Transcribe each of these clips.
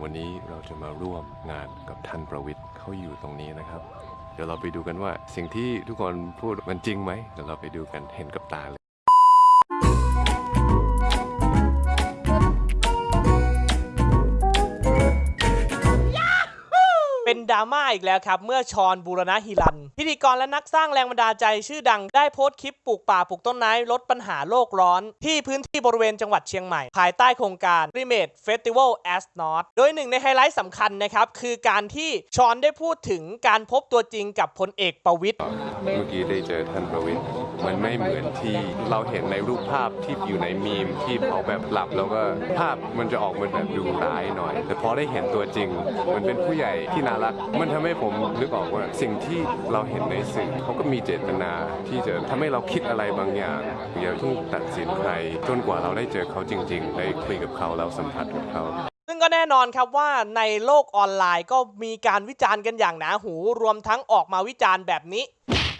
วันนี้เราจะมาร่วมงานกับท่านประวิทย์เขาอยู่ตรงนี้นะครับ เดี๋ยวเราไปดูกันว่าสิ่งที่ทุกคนพูดมันจริงไหมเดี๋ยวเราไปดูกันเห็นกับตาเลย ดราม่าอีกแล้วครับ เมื่อชอนบูรณะฮิรัน พิธีกรและนักสร้างแรงบันดาลใจชื่อดังได้โพสต์คลิปปลูกป่าปลูกต้นไม้ลดปัญหาโลกร้อน ที่พื้นที่บริเวณจังหวัดเชียงใหม่ ภายใต้โครงการ r e m a d e Festival as North โดยหนึ่งในไฮไลท์สำคัญนะครับ คือการที่ชอนได้พูดถึงการพบตัวจริงกับพลเอกประวิตยเมื่อกี้ได้เจอท่านประวิทย์ มันไม่เหมือนที่เราเห็นในรูปภาพที่อยู่ในมีมที่เขาแบบหลับแล้วก็ภาพมันจะออกมาแบบดูร้ายหน่อย แต่พอได้เห็นตัวจริง มันเป็นผู้ใหญ่ที่น่ารัก มันทำให้ผมนึกออกว่าสิ่งที่เราเห็นในสื่อเขาก็มีเจตนาที่จะทำให้เราคิดอะไรบางอย่างอย่าเพิ่งตัดสินใครจนกว่าเราได้เจอเขาจริง ๆ ได้คุยกับเขาแล้วสัมผัสกับเขาซึ่งก็แน่นอนครับว่าในโลกออนไลน์ก็มีการวิจารณ์กันอย่างหนาหู รวมทั้งออกมาวิจารณ์แบบนี้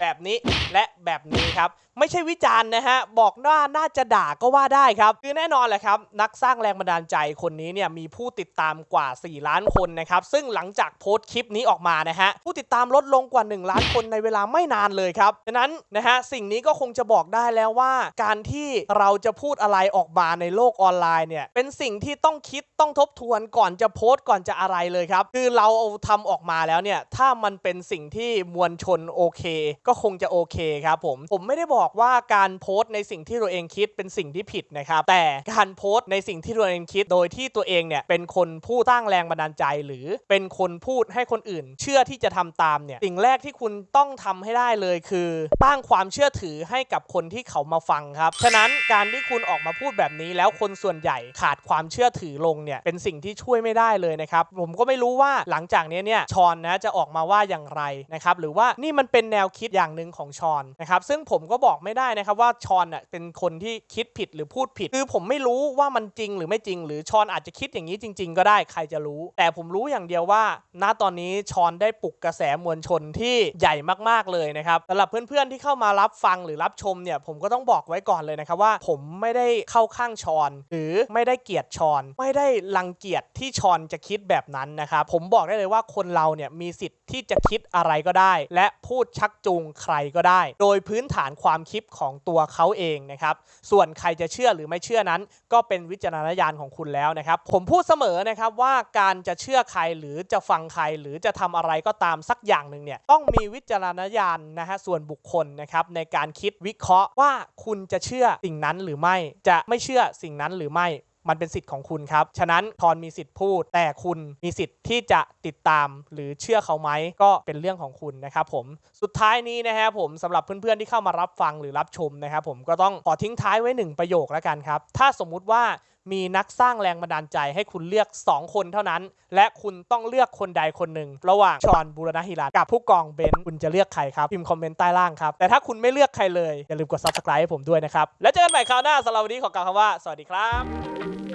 แบบนี้และ แบบนี้ครับ ไม่ใช่วิจารณ์นะฮะ บอกว่าน่าจะด่าก็ว่าได้ครับ คือแน่นอนแหละครับ นักสร้างแรงบันดาลใจคนนี้เนี่ยมีผู้ติดตามกว่า 4 ล้านคนนะครับ ซึ่งหลังจากโพสต์คลิปนี้ออกมานะฮะ ผู้ติดตามลดลงกว่า 1 ล้านคนในเวลาไม่นานเลยครับฉะนั้นนะฮะสิ่งนี้ก็คงจะบอกได้แล้วว่า การที่เราจะพูดอะไรออกมาในโลกออนไลน์เนี่ยเป็นสิ่งที่ต้องคิดต้องทบทวนก่อนจะโพสต์ก่อนจะอะไรเลยครับ คือเราเอาทำออกมาแล้วเนี่ยถ้ามันเป็นสิ่งที่มวลชนโอเค ก็คงจะโอเคครับผมผมไม่ได้บอกว่าการโพสต์ในสิ่งที่ตัวเองคิดเป็นสิ่งที่ผิดนะครับ แต่การโพสต์ในสิ่งที่ตัวเองคิด โดยที่ตัวเองเนี่ยเป็นคนผู้ตั้งแรงบันดาลใจ หรือเป็นคนพูดให้คนอื่น เชื่อที่จะทำตามเนี่ยสิ่งแรกที่คุณต้องทำให้ได้เลยคือตั้งความเชื่อถือให้กับคนที่เขามาฟังครับฉะนั้นการที่คุณออกมาพูดแบบนี้ แล้วคนส่วนใหญ่ขาดความเชื่อถือลงเนี่ยเป็นสิ่งที่ช่วยไม่ได้เลยนะครับผมก็ไม่รู้ว่าหลังจากนี้เนี่ยชอนนะจะออกมาว่าอย่างไรนะครับหรือว่านี่มันเป็นแนวคิดอย่างหนึ่งของชอนนะครับซึ่งผมก็บอกไม่ได้นะครับว่าชอนอะเป็นคนที่คิดผิดหรือพูดผิด คือผมไม่รู้ว่ามันจริงหรือไม่จริง หรือชอนอาจจะคิดอย่างนี้จริง ๆ ก็ได้ใครจะรู้ แต่ผมรู้อย่างเดียวว่า ณตอนนี้ชอนได้ปลุกกระแสมวลชนที่ใหญ่มากๆเลยนะครับสำหรับเพื่อนๆที่เข้ามารับฟังหรือรับชมเนี่ยผมก็ต้องบอกไว้ก่อนเลยนะครับว่า ผมไม่ได้เข้าข้างชอน หรือไม่ได้เกลียดชอน ไม่ได้รังเกียจที่ชอนจะคิดแบบนั้นนะครับผมบอกได้เลยว่าคนเราเนี่ยมีสิทธิ์ ที่จะคิดอะไรก็ได้ และพูดชักจูงใครก็ได้ โดยพื้นฐานความคิดของตัวเขาเองนะครับ ส่วนใครจะเชื่อหรือไม่เชื่อนั้น ก็เป็นวิจารณญาณของคุณแล้วนะครับ ผมพูดเสมอนะครับว่าการจะเชื่อใครหรือจะฟังใครหรือจะทำอะไรก็ตามสักอย่างหนึ่งเนี่ยต้องมีวิจารณญาณนะฮะส่วนบุคคลนะครับในการคิดวิเคราะห์ว่าคุณจะเชื่อสิ่งนั้นหรือไม่ จะไม่เชื่อสิ่งนั้นหรือไม่ มันเป็นสิทธิ์ของคุณครับ ฉะนั้นทอนมีสิทธิ์พูด แต่คุณมีสิทธิ์ที่จะติดตามหรือเชื่อเขาไหมก็เป็นเรื่องของคุณนะครับผมสุดท้ายนี้นะครับผมสำหรับเพื่อนๆที่เข้ามารับฟังหรือรับชมนะครับผมก็ต้องขอทิ้งท้ายไว้หนึ่งประโยคแล้วกันครับ ถ้าสมมุติว่า มีนักสร้างแรงบันดาลใจให้คุณเลือก 2 คนเท่านั้น และคุณต้องเลือกคนใดคนหนึ่ง ระหว่างชอนบูรณฮิรันกับผู้กองเบนซ์คุณจะเลือกใครครับ พิมพ์คอมเมนต์ใต้ล่างครับ แต่ถ้าคุณไม่เลือกใครเลย อย่าลืมกด subscribe ให้ผมด้วยนะครับ แล้วเจอกันใหม่คราวหน้าสำหรับวันนี้ขอกล่าวคำว่า สวัสดีครับ